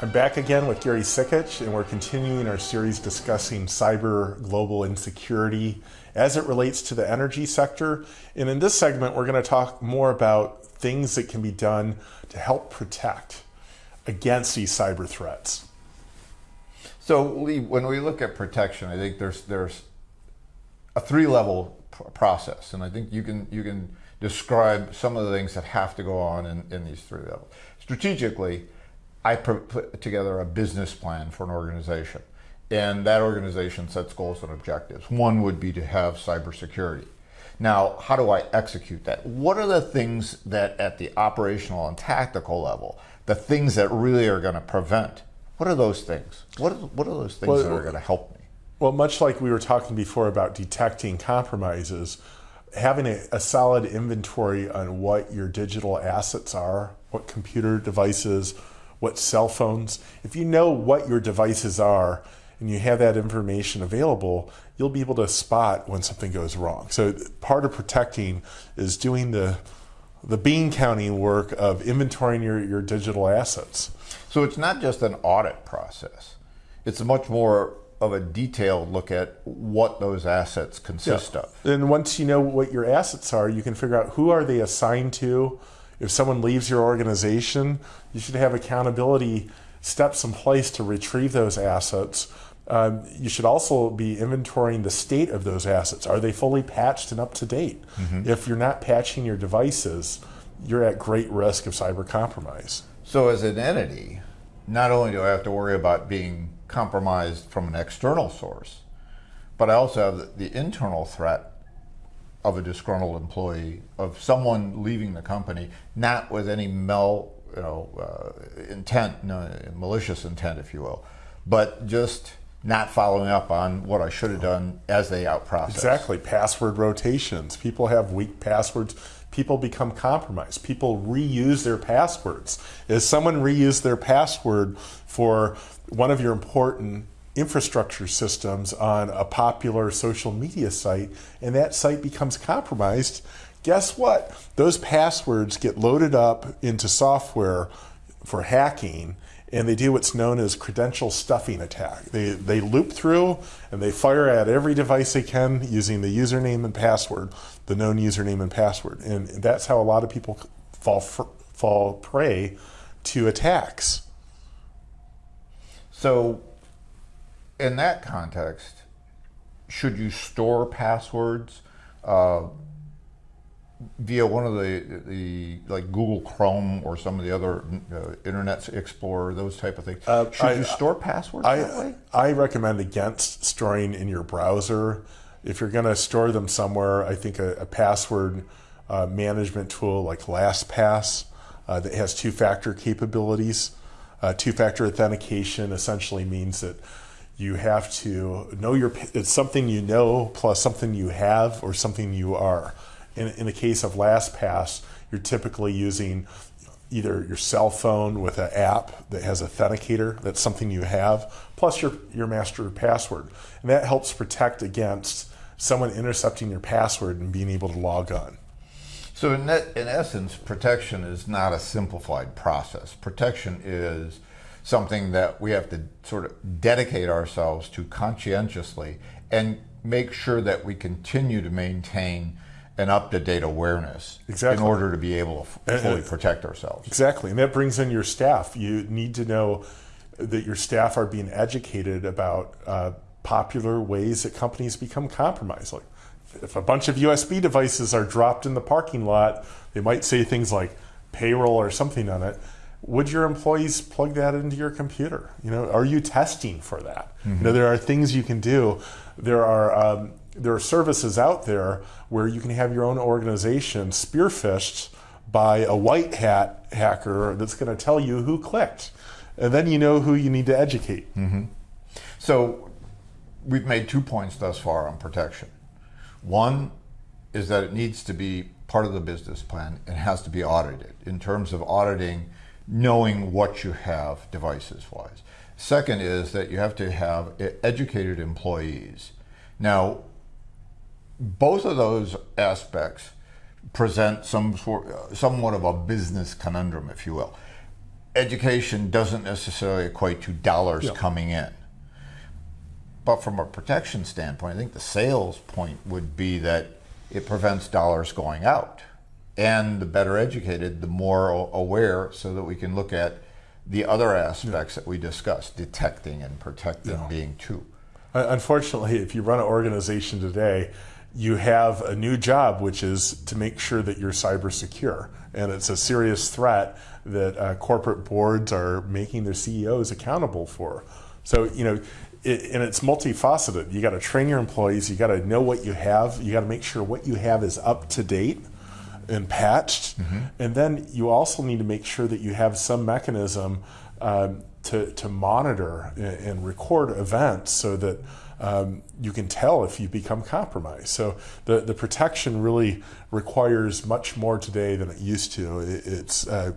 I'm back again with Gary Sikich, and we're continuing our series discussing cyber global insecurity as it relates to the energy sector. And in this segment, we're going to talk more about things that can be done to help protect against these cyber threats. So, Lee, when we look at protection, I think there's there's a three-level process, and I think you can you can describe some of the things that have to go on in, in these three levels. Strategically, I put together a business plan for an organization. And that organization sets goals and objectives. One would be to have cybersecurity. Now, how do I execute that? What are the things that at the operational and tactical level, the things that really are going to prevent? What are those things? What are, what are those things well, that are going to help me? Well, much like we were talking before about detecting compromises, having a, a solid inventory on what your digital assets are, what computer devices, what cell phones. If you know what your devices are and you have that information available, you'll be able to spot when something goes wrong. So part of protecting is doing the the bean counting work of inventorying your, your digital assets. So it's not just an audit process. It's much more of a detailed look at what those assets consist yeah. of. And once you know what your assets are, you can figure out who are they assigned to, if someone leaves your organization, you should have accountability steps in place to retrieve those assets. Um, you should also be inventorying the state of those assets. Are they fully patched and up to date? Mm-hmm. If you're not patching your devices, you're at great risk of cyber compromise. So, as an entity, not only do I have to worry about being compromised from an external source, but I also have the internal threat of a disgruntled employee, of someone leaving the company, not with any mal, you know, uh, intent, no, malicious intent, if you will, but just not following up on what I should have done as they out process. Exactly. Password rotations. People have weak passwords. People become compromised. People reuse their passwords. If someone reused their password for one of your important infrastructure systems on a popular social media site and that site becomes compromised, guess what? Those passwords get loaded up into software for hacking and they do what's known as credential stuffing attack. They, they loop through and they fire at every device they can using the username and password, the known username and password. And that's how a lot of people fall, fall prey to attacks. So in that context, should you store passwords uh, via one of the the like Google Chrome or some of the other uh, Internet Explorer, those type of things? Uh, should I, you store passwords I, that way? I recommend against storing in your browser. If you're going to store them somewhere, I think a, a password uh, management tool like LastPass uh, that has two-factor capabilities. Uh, two-factor authentication essentially means that you have to know your it's something you know plus something you have or something you are. In, in the case of lastpass you're typically using either your cell phone with an app that has authenticator that's something you have plus your your master password. And that helps protect against someone intercepting your password and being able to log on. So in, that, in essence protection is not a simplified process. Protection is something that we have to sort of dedicate ourselves to conscientiously and make sure that we continue to maintain an up-to-date awareness exactly. in order to be able to fully protect ourselves. Exactly, and that brings in your staff. You need to know that your staff are being educated about uh, popular ways that companies become compromised. Like if a bunch of USB devices are dropped in the parking lot, they might say things like payroll or something on it would your employees plug that into your computer? You know, are you testing for that? Mm-hmm. You know, there are things you can do. There are um, there are services out there where you can have your own organization spear-phished by a white hat hacker that's going to tell you who clicked, and then you know who you need to educate. Mm-hmm. So, we've made two points thus far on protection. One is that it needs to be part of the business plan. It has to be audited in terms of auditing knowing what you have devices wise. Second is that you have to have educated employees. Now, both of those aspects present some sort, somewhat of a business conundrum, if you will. education doesn't necessarily equate to dollars Yeah. coming in. But from a protection standpoint, I think the sales point would be that it prevents dollars going out. And the better educated, the more aware, so that we can look at the other aspects that we discussed, detecting and protecting Yeah. being two. Unfortunately, if you run an organization today, you have a new job, which is to make sure that you're cyber secure. And it's a serious threat that uh, corporate boards are making their CEOs accountable for. So, you know, it, and it's multifaceted. You got to train your employees, you got to know what you have, you got to make sure what you have is up to date and patched. And then you also need to make sure that you have some mechanism um, to, to monitor and, and record events so that um, you can tell if you become compromised. So the, the protection really requires much more today than it used to. It, it's uh,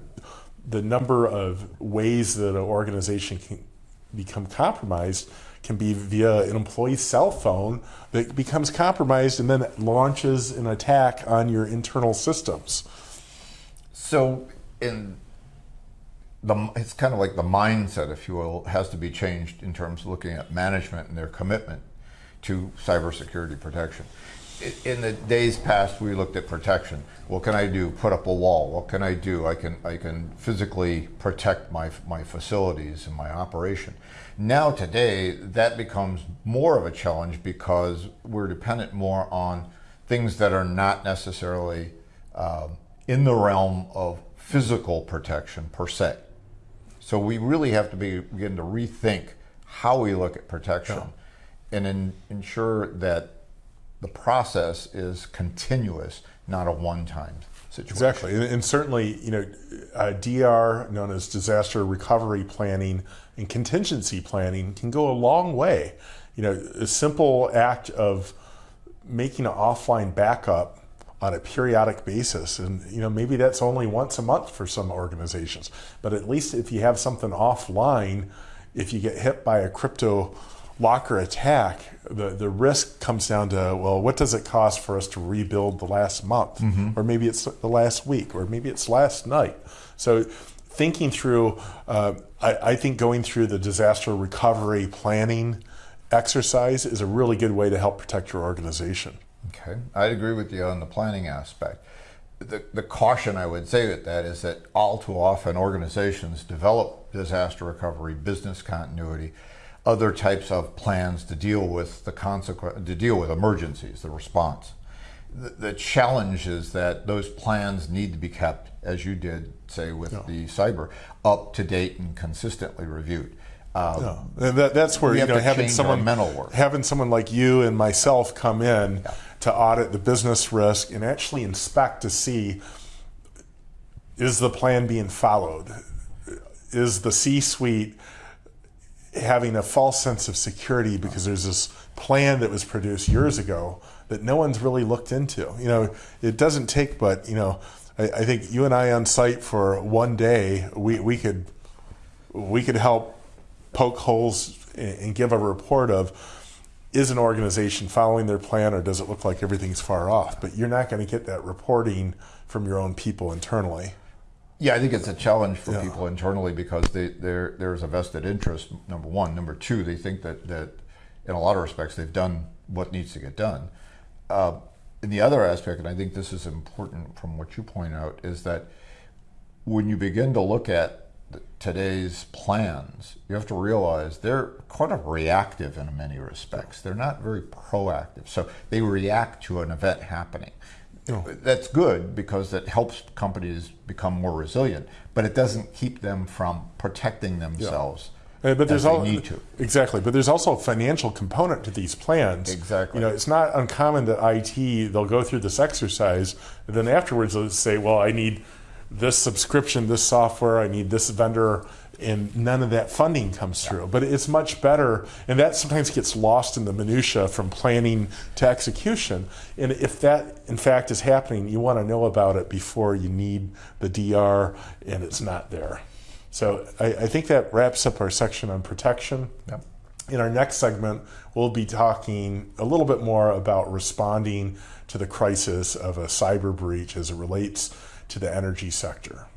the number of ways that an organization can become compromised can be via an employee's cell phone that becomes compromised and then launches an attack on your internal systems. So, in the, it's kind of like the mindset, if you will, has to be changed in terms of looking at management and their commitment to cybersecurity protection. In the days past, we looked at protection. What can I do? Put up a wall. What can I do? I can I can physically protect my my facilities and my operation. Now today, that becomes more of a challenge because we're dependent more on things that are not necessarily um, in the realm of physical protection per se. So we really have to be, begin to rethink how we look at protection and en- ensure that the process is continuous, not a one-time situation. Exactly, and, and certainly, you know, uh, DR, known as disaster recovery planning and contingency planning, can go a long way. You know, a simple act of making an offline backup on a periodic basis, and you know, maybe that's only once a month for some organizations, but at least if you have something offline, if you get hit by a crypto locker attack, the, the risk comes down to well, what does it cost for us to rebuild the last month, or maybe it's the last week, or maybe it's last night. So, thinking through, uh, I, I think going through the disaster recovery planning exercise is a really good way to help protect your organization. Okay, I agree with you on the planning aspect. The, the caution I would say with that is that all too often organizations develop disaster recovery, business continuity, other types of plans to deal with the consequence, to deal with emergencies, the response. The, the challenge is that those plans need to be kept, as you did say with the cyber, up to date and consistently reviewed. Um. And that, that's where you have know to having someone mental work. having someone like you and myself come in to audit the business risk and actually inspect to see is the plan being followed? Is the C-suite having a false sense of security because there's this plan that was produced years ago that no one's really looked into. You know, it doesn't take but, you know, I, I think you and I on site for one day, we, we could we could help poke holes and, and give a report of is an organization following their plan or does it look like everything's far off? But you're not going to get that reporting from your own people internally. Yeah, I think it's a challenge for Yeah. people internally because they, there there's a vested interest. Number one, number two, they think that that in a lot of respects they've done what needs to get done. Uh, and the other aspect, and I think this is important from what you point out, is that when you begin to look at today's plans, you have to realize they're kind of reactive in many respects. They're not very proactive. So they react to an event happening. That's good because it helps companies become more resilient, but it doesn't keep them from protecting themselves. Uh, But there's as they al- need to. exactly, but there's also a financial component to these plans. Exactly. You know, it's not uncommon that IT they'll go through this exercise, and then afterwards they'll say, "Well, I need this subscription, this software, I need this vendor," and none of that funding comes through. But it's much better, and that sometimes gets lost in the minutia from planning to execution. And if that in fact is happening, you want to know about it before you need the DR, and it's not there. So I, I think that wraps up our section on protection. Yep. In our next segment, we'll be talking a little bit more about responding to the crisis of a cyber breach as it relates to the energy sector.